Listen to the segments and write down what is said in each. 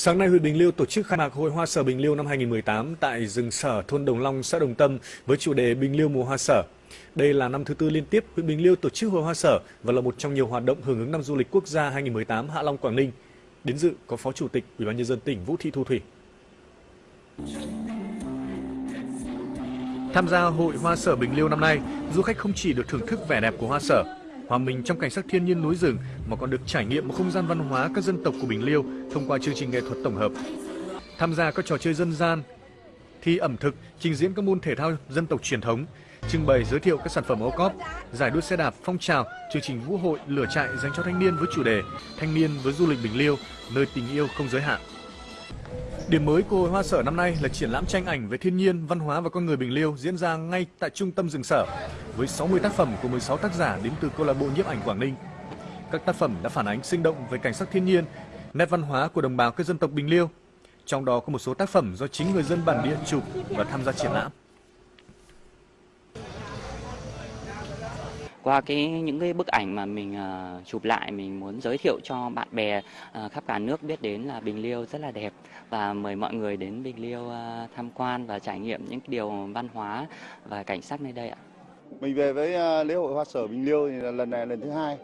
Sáng nay, huyện Bình Liêu tổ chức khai mạc Hội Hoa Sở Bình Liêu năm 2018 tại rừng sở thôn Đồng Long, xã Đồng Tâm với chủ đề Bình Liêu mùa hoa sở. Đây là năm thứ tư liên tiếp huyện Bình Liêu tổ chức Hội Hoa Sở và là một trong nhiều hoạt động hưởng ứng năm du lịch quốc gia 2018 Hạ Long Quảng Ninh. Đến dự có Phó Chủ tịch Ủy ban nhân dân tỉnh Vũ Thị Thu Thủy. Tham gia Hội Hoa Sở Bình Liêu năm nay, du khách không chỉ được thưởng thức vẻ đẹp của hoa sở hòa mình trong cảnh sắc thiên nhiên núi rừng mà còn được trải nghiệm một không gian văn hóa các dân tộc của Bình Liêu thông qua chương trình nghệ thuật tổng hợp. Tham gia các trò chơi dân gian, thi ẩm thực, trình diễn các môn thể thao dân tộc truyền thống, trưng bày giới thiệu các sản phẩm ô cóp, giải đua xe đạp phong trào, chương trình vũ hội lửa trại dành cho thanh niên với chủ đề Thanh niên với du lịch Bình Liêu, nơi tình yêu không giới hạn. Điểm mới của Hội Hoa Sở năm nay là triển lãm tranh ảnh về thiên nhiên, văn hóa và con người Bình Liêu diễn ra ngay tại trung tâm rừng sở với 60 tác phẩm của 16 tác giả đến từ câu lạc bộ nhiếp ảnh Quảng Ninh. Các tác phẩm đã phản ánh sinh động về cảnh sắc thiên nhiên, nét văn hóa của đồng bào các dân tộc Bình Liêu. Trong đó có một số tác phẩm do chính người dân bản địa chụp và tham gia triển lãm. Qua cái những cái bức ảnh mà mình uh, chụp lại mình muốn giới thiệu cho bạn bè uh, khắp cả nước biết đến là Bình Liêu rất là đẹp và mời mọi người đến Bình Liêu uh, tham quan và trải nghiệm những cái điều văn hóa và cảnh sắc nơi đây ạ. Mình về với uh, lễ hội hoa sở Bình Liêu thì là lần này lần thứ hai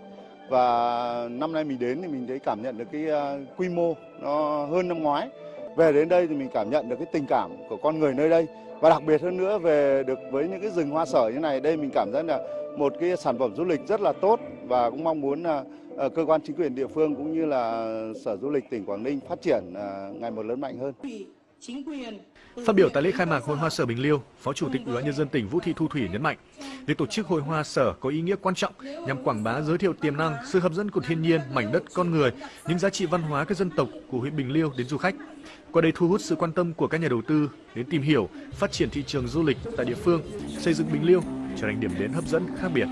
và năm nay mình đến thì mình thấy cảm nhận được cái uh, quy mô nó hơn năm ngoái. Về đến đây thì mình cảm nhận được cái tình cảm của con người nơi đây và đặc biệt hơn nữa, về được với những cái rừng hoa sở như này, đây mình cảm giác là một cái sản phẩm du lịch rất là tốt và cũng mong muốn là ờ, cơ quan chính quyền địa phương cũng như là Sở Du lịch tỉnh Quảng Ninh phát triển ờ, ngày một lớn mạnh hơn. Phát biểu tại lễ khai mạc Hội Hoa Sở Bình Liêu, Phó Chủ tịch Ủy ban nhân dân tỉnh Vũ Thị Thu Thủy nhấn mạnh, việc tổ chức Hội Hoa Sở có ý nghĩa quan trọng nhằm quảng bá giới thiệu tiềm năng, sự hấp dẫn của thiên nhiên, mảnh đất con người, những giá trị văn hóa các dân tộc của huyện Bình Liêu đến du khách. Qua đây thu hút sự quan tâm của các nhà đầu tư đến tìm hiểu, phát triển thị trường du lịch tại địa phương, xây dựng Bình Liêu trở thành điểm đến hấp dẫn khác biệt.